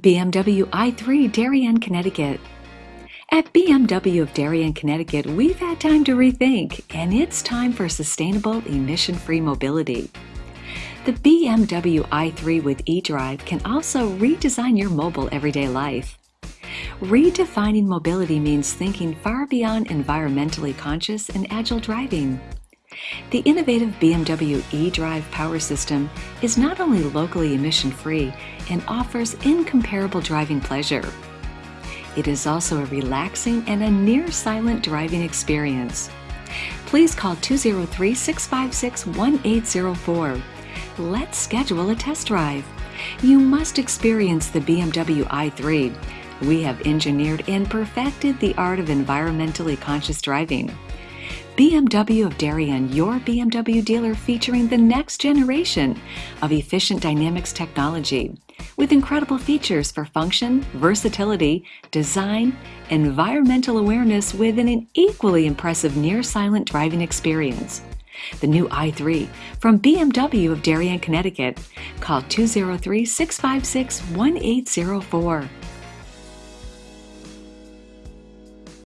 BMW i3 Darien, Connecticut. At BMW of Darien, Connecticut, we've had time to rethink, and it's time for sustainable, emission-free mobility. The BMW i3 with eDrive can also redesign your mobile everyday life. Redefining mobility means thinking far beyond environmentally conscious and agile driving. The innovative BMW eDrive power system is not only locally emission-free and offers incomparable driving pleasure. It is also a relaxing and a near-silent driving experience. Please call 203-656-1804. Let's schedule a test drive. You must experience the BMW i3. We have engineered and perfected the art of environmentally conscious driving. BMW of Darien, your BMW dealer featuring the next generation of efficient dynamics technology with incredible features for function, versatility, design, environmental awareness with an equally impressive near-silent driving experience. The new i3 from BMW of Darien, Connecticut. Call 203 656 1804.